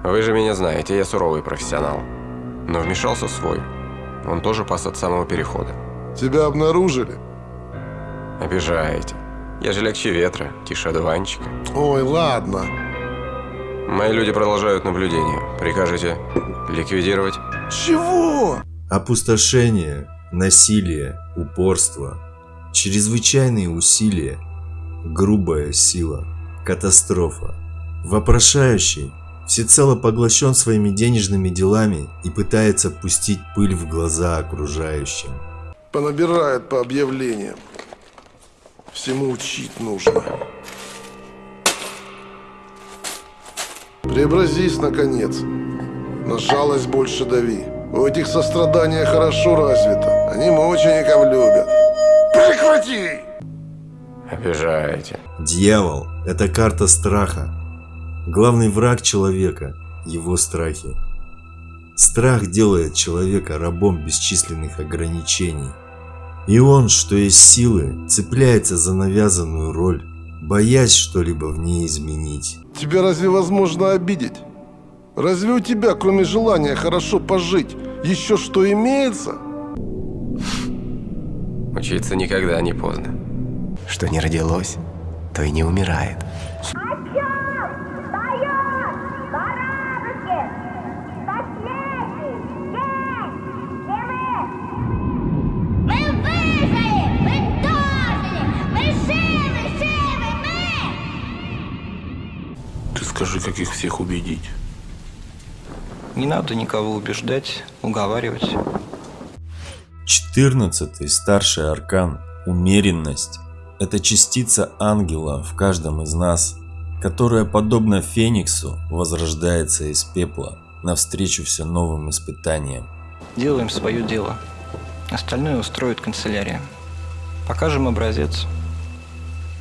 Вы же меня знаете, я суровый профессионал. Но вмешался свой. Он тоже пас от самого перехода. Тебя обнаружили? Обижаете. Я же легче ветра, тише одуванчика. Ой, ладно. Мои люди продолжают наблюдение. Прикажете ликвидировать? Чего? Опустошение, насилие, упорство, чрезвычайные усилия, грубая сила, катастрофа. Вопрошающий всецело поглощен своими денежными делами и пытается пустить пыль в глаза окружающим. Понабирает по объявлениям. Всему учить нужно. Преобразись, наконец. На жалость больше дави. У этих сострадания хорошо развито. Они мучеников любят. Прекрати! Обижаете. Дьявол – это карта страха. Главный враг человека – его страхи. Страх делает человека рабом бесчисленных ограничений. И он, что есть силы, цепляется за навязанную роль, боясь что-либо в ней изменить. Тебя разве возможно обидеть? Разве у тебя, кроме желания хорошо пожить, еще что имеется? Учиться никогда не поздно. Что не родилось, то и не умирает. Ты скажи, как их всех убедить. Не надо никого убеждать, уговаривать. Четырнадцатый старший аркан – умеренность. Это частица ангела в каждом из нас, которая, подобно Фениксу, возрождается из пепла навстречу все новым испытаниям. Делаем свое дело. Остальное устроит канцелярия. Покажем образец.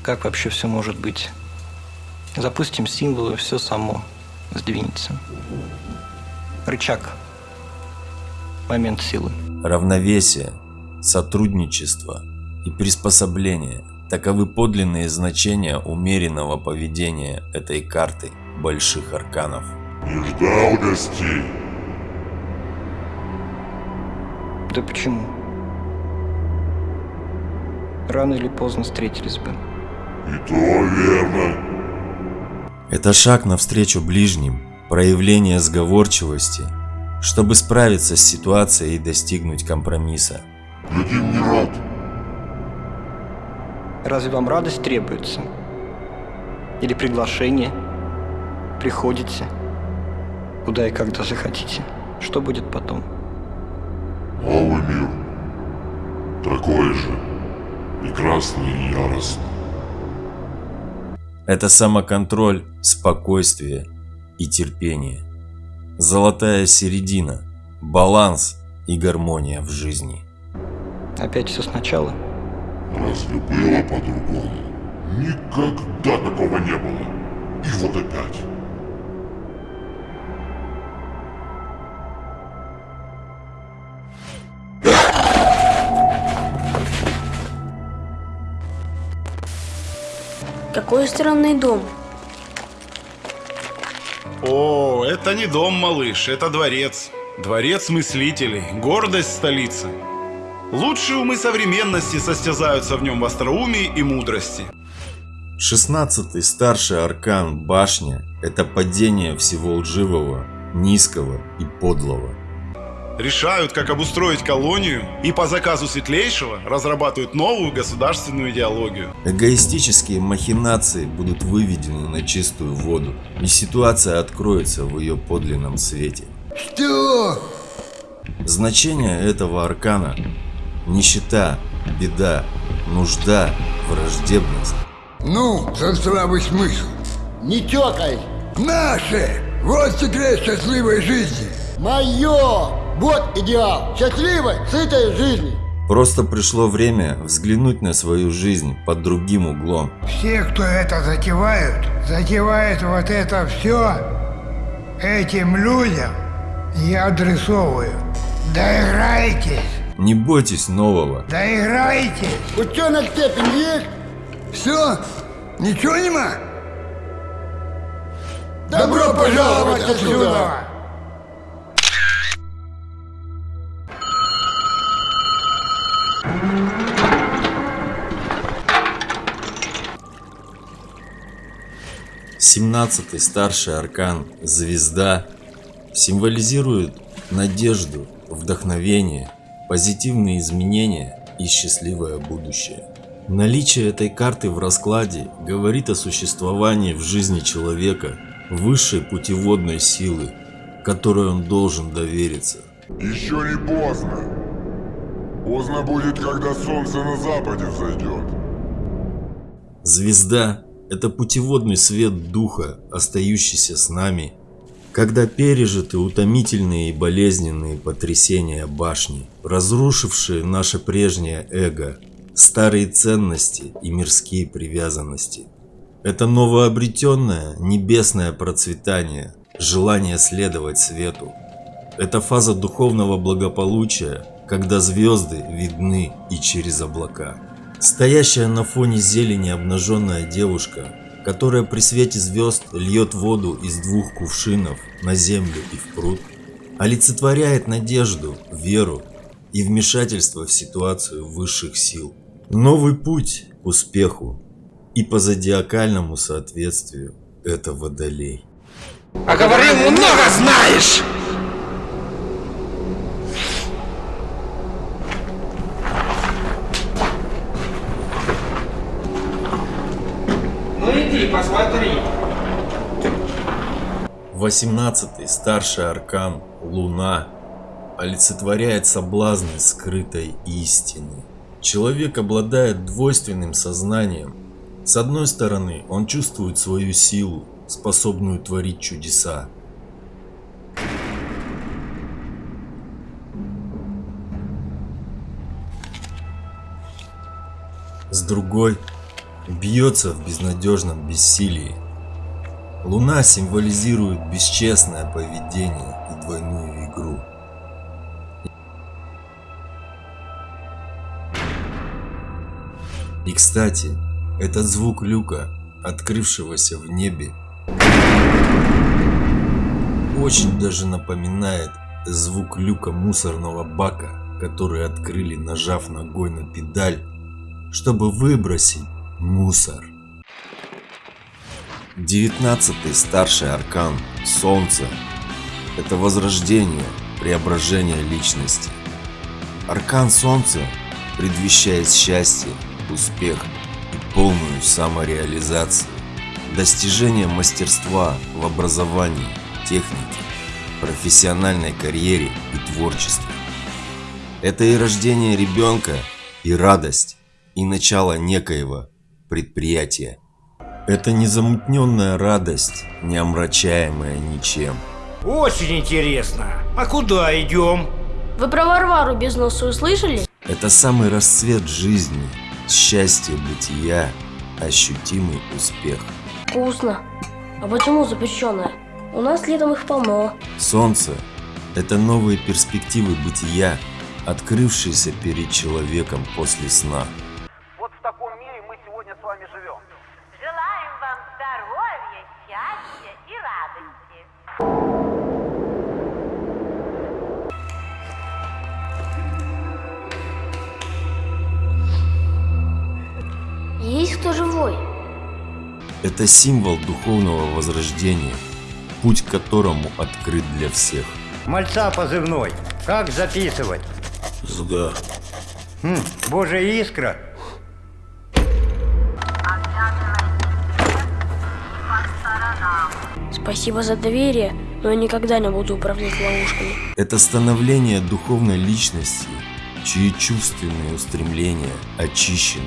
Как вообще все может быть. Запустим символы, все само сдвинется. Рычаг. Момент силы. Равновесие, сотрудничество и приспособление – таковы подлинные значения умеренного поведения этой карты больших арканов. Не ждал гостей. Да почему? Рано или поздно встретились бы. И то верно. Это шаг навстречу ближним, проявление сговорчивости, чтобы справиться с ситуацией и достигнуть компромисса. Другим не рад. Разве вам радость требуется? Или приглашение? Приходите, куда и когда захотите. Что будет потом? Новый мир. Такой же. Прекрасный и яростный. Это самоконтроль, спокойствие и терпение. Золотая середина, баланс и гармония в жизни. Опять все сначала? Разве было по-другому? Никогда такого не было. И вот опять. Какой странный дом. О, это не дом, малыш, это дворец. Дворец мыслителей, гордость столицы. Лучшие умы современности состязаются в нем в остроумии и мудрости. Шестнадцатый старший аркан башня – это падение всего лживого, низкого и подлого. Решают, как обустроить колонию, и по заказу Светлейшего разрабатывают новую государственную идеологию. Эгоистические махинации будут выведены на чистую воду, и ситуация откроется в ее подлинном свете. Что? Значение этого аркана – нищета, беда, нужда, враждебность. Ну, за здравый смысл. Не тёкай! Наше! Вот секрет счастливой жизни. Моё! Вот идеал счастливой, сытой жизни. Просто пришло время взглянуть на свою жизнь под другим углом. Все, кто это затевают, затевают вот это все этим людям я адресовываю. Доиграйтесь, Не бойтесь нового. доиграйтесь. Ученая степень есть? Все? Ничего нема? Добро пожаловать отсюда! Семнадцатый старший аркан «Звезда» символизирует надежду, вдохновение, позитивные изменения и счастливое будущее. Наличие этой карты в раскладе говорит о существовании в жизни человека высшей путеводной силы, которой он должен довериться. Еще не поздно. Поздно будет, когда солнце на западе взойдет. Звезда – это путеводный свет духа, остающийся с нами, когда пережиты утомительные и болезненные потрясения башни, разрушившие наше прежнее эго, старые ценности и мирские привязанности. Это новообретенное небесное процветание, желание следовать свету. Это фаза духовного благополучия, когда звезды видны и через облака. Стоящая на фоне зелени обнаженная девушка, которая при свете звезд льет воду из двух кувшинов на землю и в пруд, олицетворяет надежду, веру и вмешательство в ситуацию высших сил. Новый путь к успеху и по зодиакальному соответствию это водолей. А говорил, много знаешь! Ну иди, посмотри. 18 старший аркан Луна олицетворяет соблазны скрытой истины. Человек обладает двойственным сознанием. С одной стороны, он чувствует свою силу, способную творить чудеса. С другой, бьется в безнадежном бессилии. Луна символизирует бесчестное поведение и двойную игру. И кстати, этот звук люка, открывшегося в небе, очень даже напоминает звук люка мусорного бака, который открыли, нажав ногой на педаль, чтобы выбросить мусор. 19 старший аркан Солнце – это возрождение, преображение личности. Аркан Солнца предвещает счастье, успех и полную самореализацию, достижение мастерства в образовании, технике, профессиональной карьере и творчестве. Это и рождение ребенка, и радость, и начало некоего предприятия. Это незамутненная радость, не омрачаемая ничем. Очень интересно. А куда идем? Вы про Варвару без носа услышали? Это самый расцвет жизни, счастье бытия, ощутимый успех. Вкусно. А почему запрещенное? У нас летом их полно. Солнце – это новые перспективы бытия, открывшиеся перед человеком после сна. Есть кто живой? Это символ духовного возрождения, путь к которому открыт для всех. Мальца позывной. Как записывать? Зга. Хм, божья искра. Спасибо за доверие, но я никогда не буду управлять ловушками. Это становление духовной личности, чьи чувственные устремления очищены.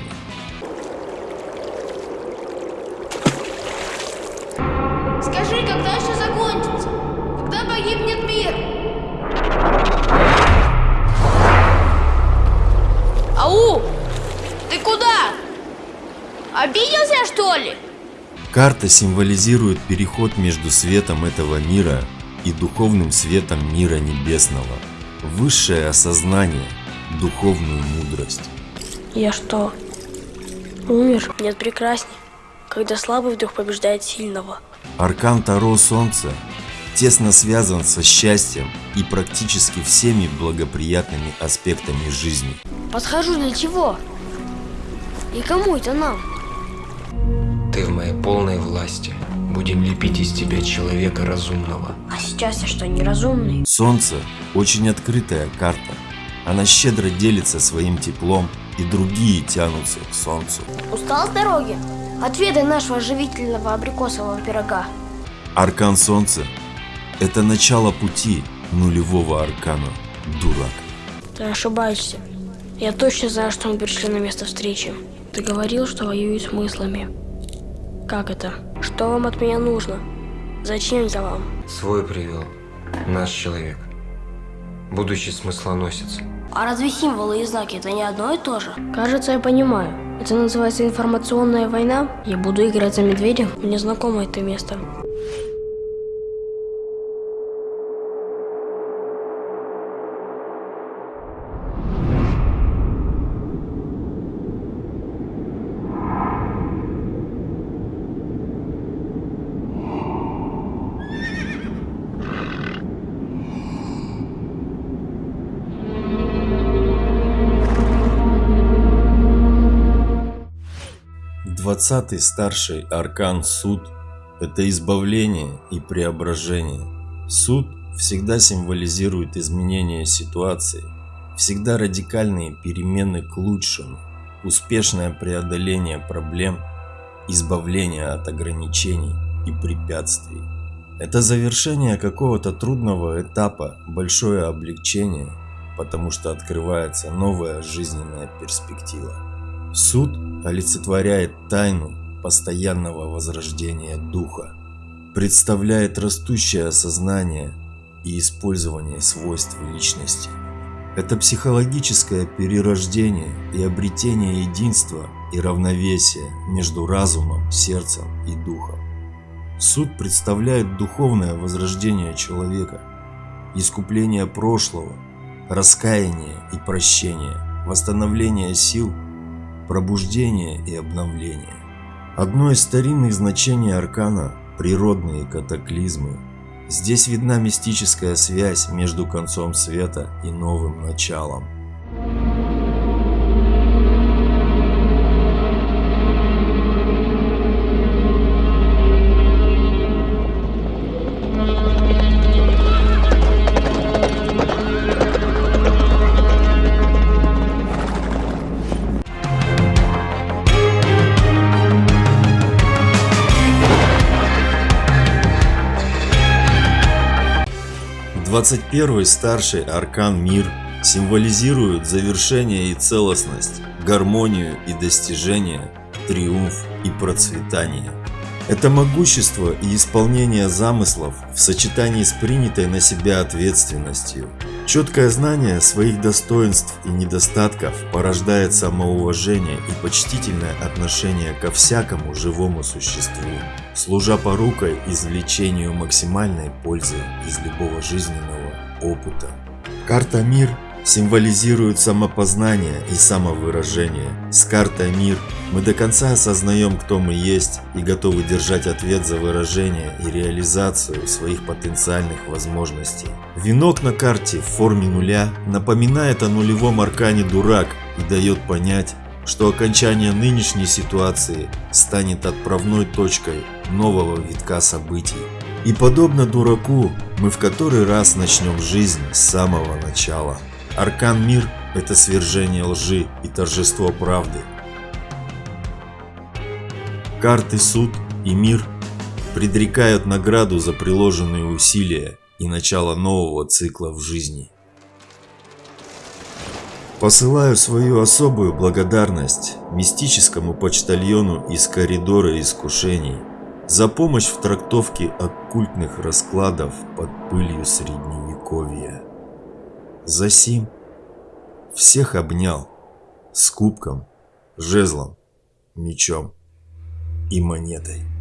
Карта символизирует переход между светом этого мира и духовным светом мира небесного, высшее осознание, духовную мудрость. Я что, умер? Нет, прекрасней, когда слабый вдруг побеждает сильного. Аркан Таро Солнца тесно связан со счастьем и практически всеми благоприятными аспектами жизни. Подхожу для чего? И кому это нам? Ты в моей полной власти. Будем лепить из тебя человека разумного. А сейчас я что, неразумный? Солнце – очень открытая карта. Она щедро делится своим теплом, и другие тянутся к Солнцу. Устал с дороги? Отведай нашего живительного абрикосового пирога. Аркан Солнца – это начало пути нулевого аркана, дурак. Ты ошибаешься. Я точно знаю, что мы пришли на место встречи. Ты говорил, что воюешь с мыслями. Как это? Что вам от меня нужно? Зачем я вам? Свой привел. Наш человек. Будущий смыслоносец. А разве символы и знаки это не одно и то же? Кажется, я понимаю. Это называется информационная война. Я буду играть за медведя. Мне знакомо это место. Двадцатый старший аркан суд – это избавление и преображение. Суд всегда символизирует изменение ситуации, всегда радикальные перемены к лучшему, успешное преодоление проблем, избавление от ограничений и препятствий. Это завершение какого-то трудного этапа, большое облегчение, потому что открывается новая жизненная перспектива. Суд олицетворяет тайну постоянного возрождения духа, представляет растущее осознание и использование свойств личности. Это психологическое перерождение и обретение единства и равновесия между разумом, сердцем и духом. Суд представляет духовное возрождение человека, искупление прошлого, раскаяние и прощение, восстановление сил пробуждение и обновление. Одно из старинных значений аркана – природные катаклизмы. Здесь видна мистическая связь между концом света и новым началом. Двадцать первый старший аркан мир символизирует завершение и целостность, гармонию и достижение, триумф и процветание. Это могущество и исполнение замыслов в сочетании с принятой на себя ответственностью. Четкое знание своих достоинств и недостатков порождает самоуважение и почтительное отношение ко всякому живому существу, служа порукой извлечению максимальной пользы из любого жизненного опыта. Карта «Мир» символизирует самопознание и самовыражение. С картой «Мир» мы до конца осознаем, кто мы есть и готовы держать ответ за выражение и реализацию своих потенциальных возможностей. Венок на карте в форме нуля напоминает о нулевом аркане «Дурак» и дает понять, что окончание нынешней ситуации станет отправной точкой нового витка событий. И подобно дураку, мы в который раз начнем жизнь с самого начала. Аркан Мир – это свержение лжи и торжество правды. Карты Суд и Мир предрекают награду за приложенные усилия и начало нового цикла в жизни. Посылаю свою особую благодарность мистическому почтальону из коридора искушений за помощь в трактовке оккультных раскладов под пылью средневековья. Засим всех обнял с кубком, жезлом, мечом и монетой.